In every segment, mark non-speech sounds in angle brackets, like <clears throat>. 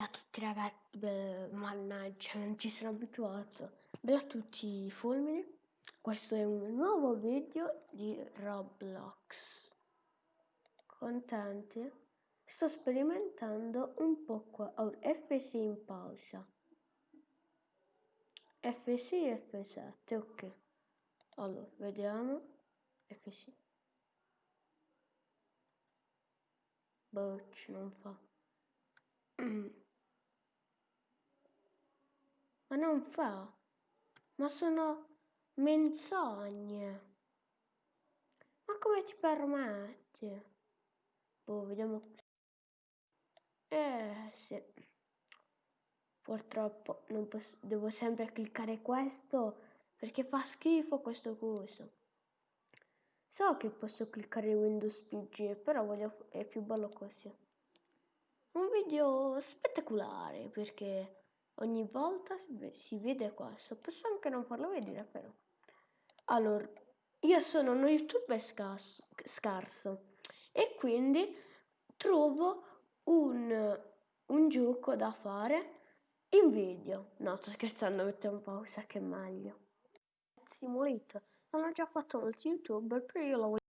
a tutti ragazzi, beh, mannaggia, non ci sono abituato. Bella a tutti i fulmini. Questo è un nuovo video di Roblox. Contenti? Sto sperimentando un po' qua. Oh, F6 in pausa. F6 e F7, ok. Allora, vediamo. F6. Bocci, non fa. <clears throat> Ma non fa. Ma sono menzogne. Ma come ti permetti? Boh, vediamo. Eh, sì. Purtroppo non posso, devo sempre cliccare questo perché fa schifo questo coso. So che posso cliccare Windows PG, però voglio, è più bello così. Un video spettacolare perché ogni volta si vede questo. Posso anche non farlo vedere però. Allora, io sono uno youtuber scarso, scarso e quindi trovo un, un gioco da fare in video. No, sto scherzando, metto un pausa che è meglio. Simulator. L'hanno già fatto molti youtuber, però io lo voglio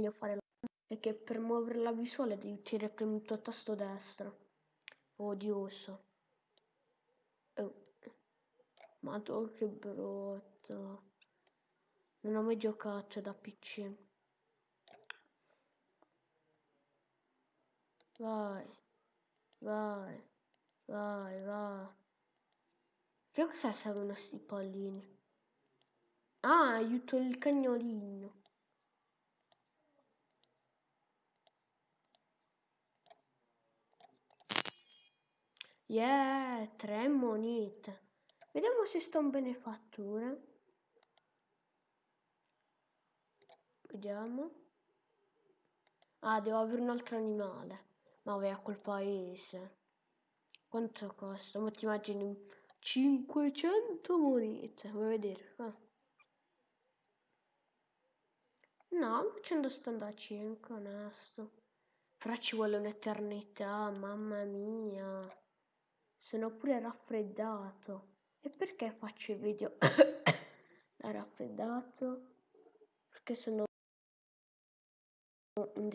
voglio fare è che per muovere la visuale devi tirare premuto tasto destro. Odioso. Oh. Madonna che brutto. Non ho mai giocato da PC. Vai. Vai. Vai, vai. Che cos'è servono sti pallini? Ah, aiuto il cagnolino. Yeah, tre monete. Vediamo se sta un benefattore. Vediamo. Ah, devo avere un altro animale. Ma vai a quel paese. Quanto costa? Ma ti immagini 500 monete. Vuoi vedere? Ah. No, facendo sto a 5, onesto. Però ci vuole un'eternità, mamma mia. Sono pure raffreddato. E perché faccio i video <coughs> da raffreddato? Perché sono un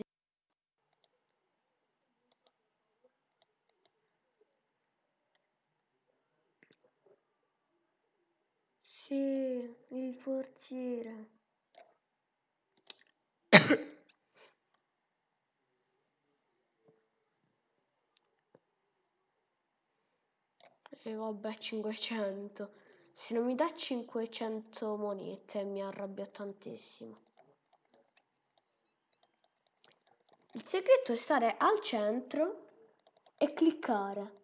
Sì, il forziere. E vabbè, 500. Se non mi dà 500 monete mi arrabbio tantissimo. Il segreto è stare al centro e cliccare.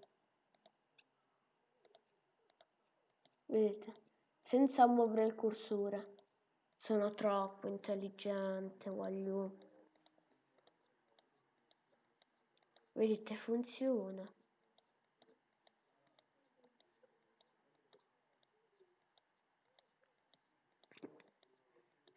Vedete? Senza muovere il cursore. Sono troppo intelligente, voglio. Vedete, funziona.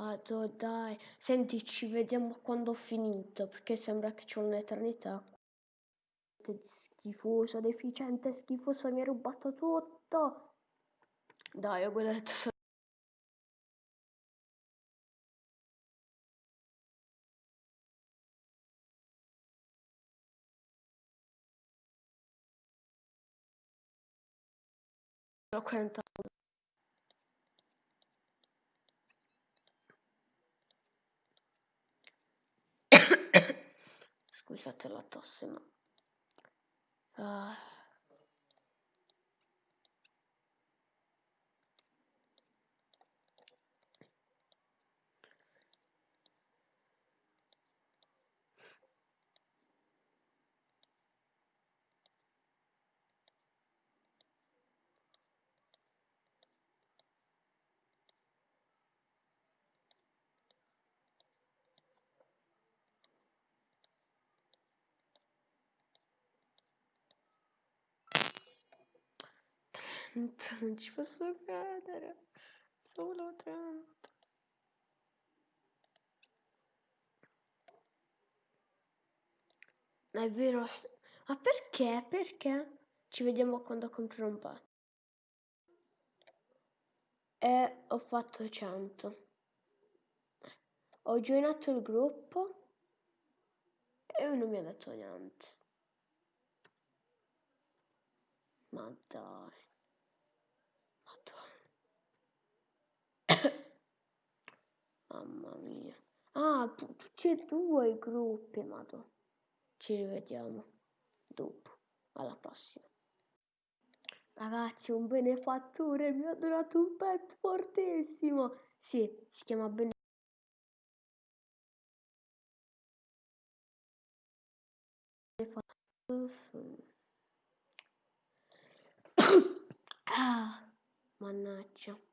Ah, dai. Senti, ci vediamo quando ho finito, perché sembra che c'è un'eternità. Schifoso, deficiente, schifoso, mi ha rubato tutto. Dai, ho guardato. Ho 40 Scusate la tosse, ma... Uh. 30, non ci posso credere. Solo 30. È vero. Ma perché? Perché? Ci vediamo quando compro un patto. E ho fatto 100. Ho joinato il gruppo e non mi ha detto niente. Ma dai. Ma dai. Mamma mia. Ah, tutti e due i gruppi, madonna. Ci rivediamo dopo. Alla prossima. Ragazzi, un benefattore mi ha donato un pet fortissimo. Sì, si chiama benefattore. <coughs> ah, mannaggia.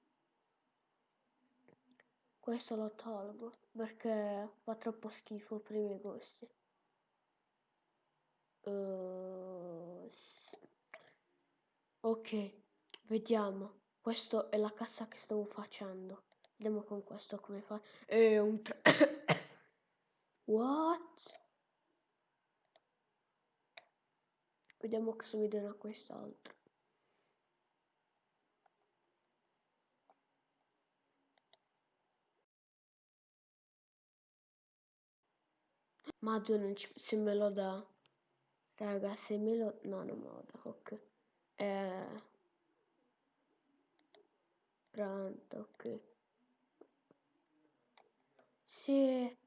Questo lo tolgo perché fa troppo schifo per i miei gusti. Uh, sì. Ok, vediamo. Questa è la cassa che stavo facendo. Vediamo con questo come fa. È un... <coughs> What? Vediamo cosa mi dona quest'altro. Madonna, se me lo dà. Raga, se me lo... No, non me lo dà, ok. Eh... Pronto, ok. Sì.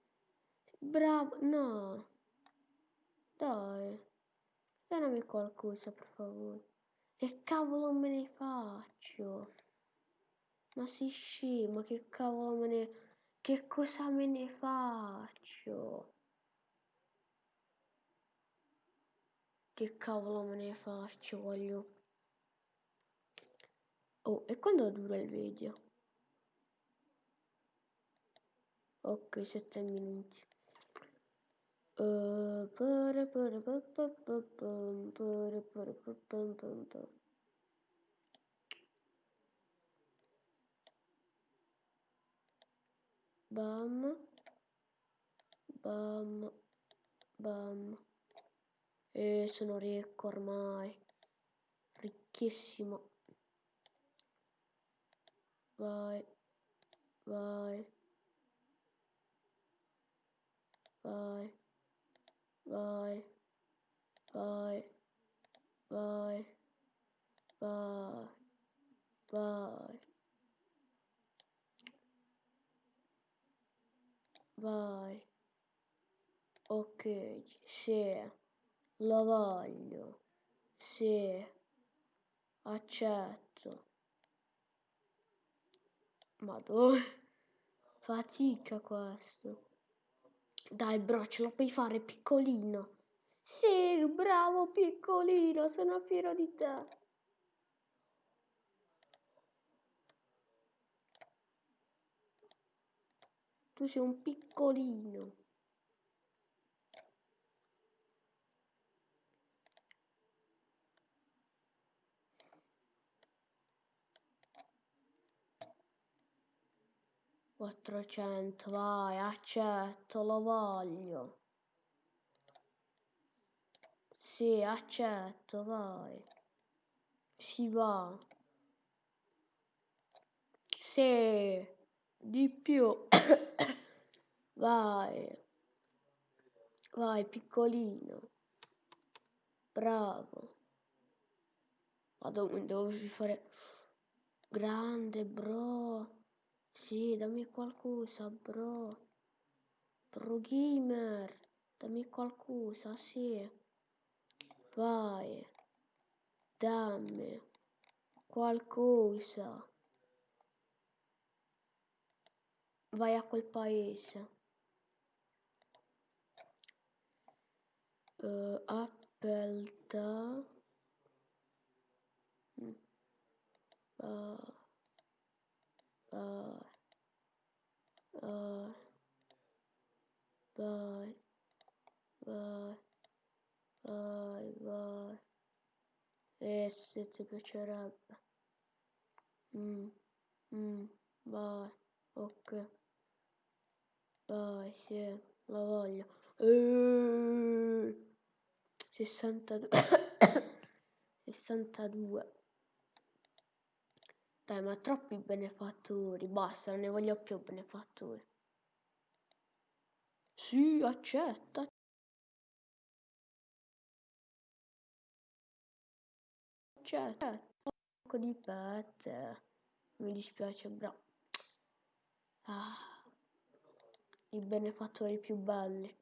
Bravo, no. Dai. Dammi qualcosa, per favore. Che cavolo me ne faccio? Ma si scema, che cavolo me ne... Che cosa me ne faccio? Che cavolo me ne faccio, voglio... Oh, e quando dura il video? Ok, 7 minuti. Uh, Bam. Bam. Bam. E sono ricco ormai. Ricchissimo. Vai. Vai. Vai. Vai. Vai. Vai. Vai. Vai. Vai. Ok, sì, lo voglio. Sì, accetto. Ma dove? <laughs> Fatica questo. Dai, bro, ce lo puoi fare piccolino. Sì, bravo piccolino, sono fiero di te. Tu sei un piccolino. Quattrocento, vai, accetto, lo voglio. Sì, accetto, vai. Si va. Sì, di più. <coughs> Vai. Vai, piccolino. Bravo. Vado, devo fare... Grande, bro. Sì, dammi qualcosa, bro. Pro gamer. Dammi qualcosa, sì. Vai. Dammi. Qualcosa. Vai a quel paese. uh, appelta uh, uh, uh, vai vai vai vai e se ti piacerebbe Mm, mm, vai, ok. Vai, sì, la voglio. Eeeh, 62. 62. Dai, ma troppi benefattori. Basta, non ne voglio più benefattori. Sì, accetta. Accetta. Un po' di pet. Mi dispiace, bro. Ah, I benefattori più belli.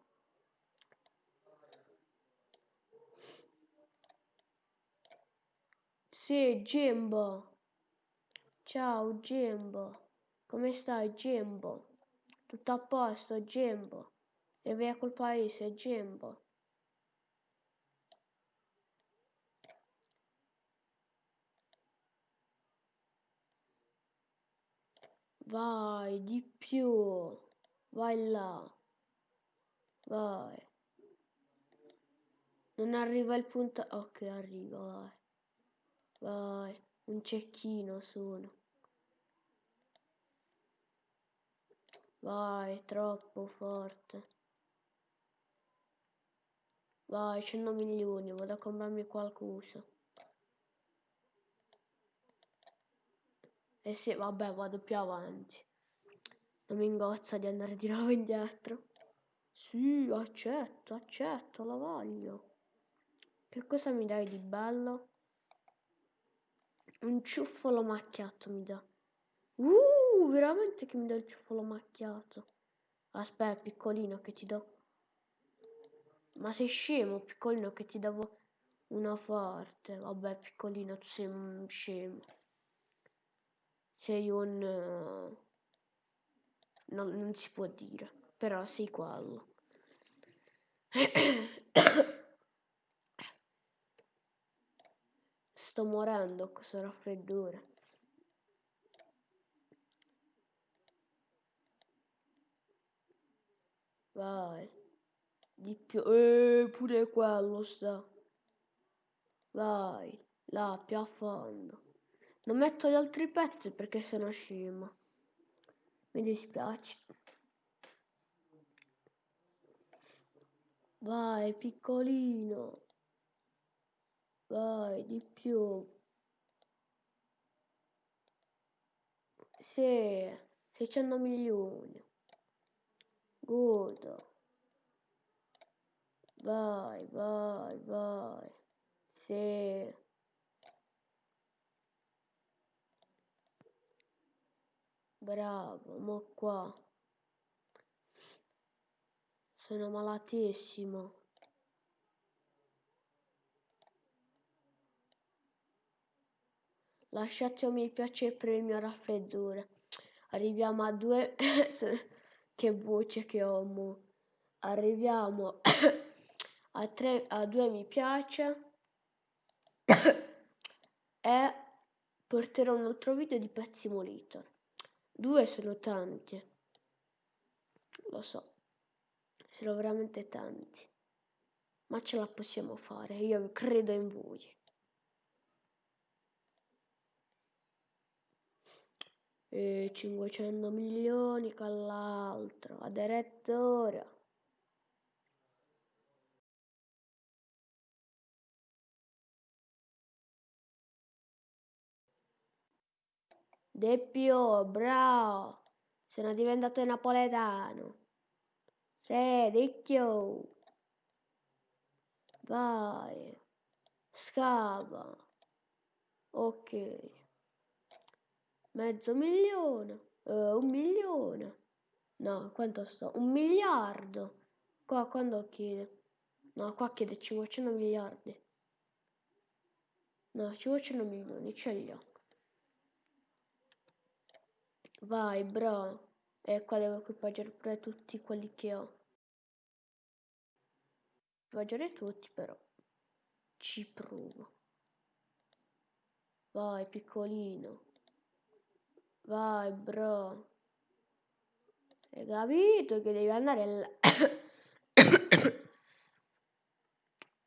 Sì, Jimbo. Ciao, Jimbo. Come stai, Jimbo? Tutto a posto, Jimbo? E via col paese, Jimbo. Vai, di più. Vai là. Vai. Non arriva il punto... Ok, arriva, vai. Vai. Un cecchino sono. Vai, troppo forte. Vai, 100 milioni, vado a comprarmi qualcosa. Eh sì, vabbè, vado più avanti. Non mi ingozza di andare di nuovo indietro. Sì, accetto, accetto, la voglio. Che cosa mi dai di bello? Un ciuffolo macchiato mi dà. Uh, veramente che mi dà il ciuffolo macchiato. Aspetta, piccolino, che ti do. Ma sei scemo, piccolino, che ti davo una forte. Vabbè, piccolino, tu sei un scemo. Sei un... eh, No, non si può dire, però sei quello. Sto morendo questo raffreddore. Vai. Di più. Eh, pure quello sta. Vai. Là, più a fondo. Non metto gli altri pezzi perché sono scema. Mi dispiace. Vai, piccolino. Vai, di più. Sì, 600 milioni. Godo. Vai, vai, vai. Sì. Bravo, mo qua. Sono malatissimo. Lasciate un mi piace per il mio raffreddore. Arriviamo a due... <coughs> che voce che ho, mo. Arriviamo <coughs> a, tre, a due mi piace. <coughs> e porterò un altro video di Pet Simulator. Due sono tanti. Lo so. Sono veramente tanti. Ma ce la possiamo fare. Io credo in voi. E 500 milioni con l'altro. Addirittura. Deppio, bravo. Sono diventato napoletano. Sì, Ricchio. Vai. Scava. Ok. Mezzo milione. Eh, un milione. No, quanto sto? Un miliardo. Qua quando chiede? No, qua chiede 500 miliardi. No, 500 milioni, ce li ho. Vai, bro. E qua devo equipaggiare pure tutti quelli che ho. Equipaggiare tutti, però. Ci provo. Vai, piccolino. Vai, bro. Hai capito che devi andare là? <coughs>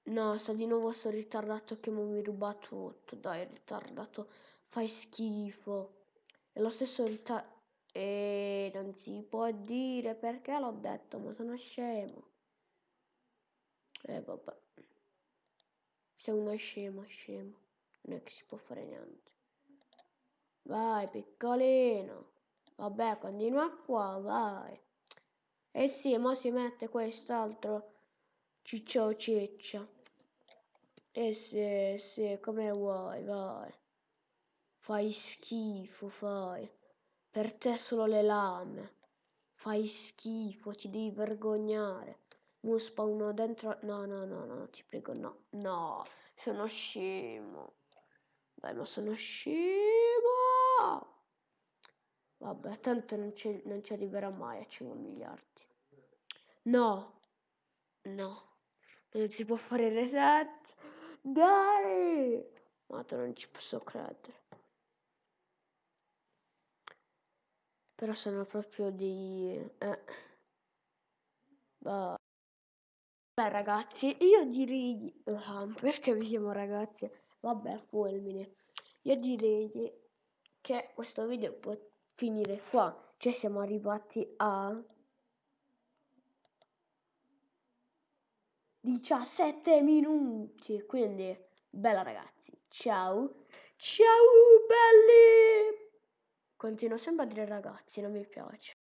No, sta di nuovo sto ritardato che mi ruba tutto. Dai, ritardato, fai schifo. È lo stesso ritardo. E non si può dire perché l'ho detto, ma sono scemo. E eh, vabbè. Sei uno scemo, scemo. Non è che si può fare niente. Vai, piccolino. Vabbè, continua qua, vai. Eh sì, mo si mette quest'altro ciccio ciccia. Eh sì, sì, come vuoi, vai. Fai schifo, fai. Per te solo le lame. Fai schifo, ti devi vergognare. Mo spawno dentro... No, no, no, no, ti prego, no. No, sono scemo. Dai, ma sono scemo. Vabbè, tanto non ci, non ci arriverà mai a 5 miliardi. No. No. Non si può fare reset. Dai. Ma non ci posso credere. Però sono proprio di... Eh. Beh, ragazzi, io direi... Uh, perché vi chiamo ragazzi? Vabbè, fulmine. Io direi che questo video può finire qua. Cioè siamo arrivati a... 17 minuti. Quindi, bella ragazzi. Ciao. Ciao belli. Continuo sempre a dire ragazzi, non mi piace.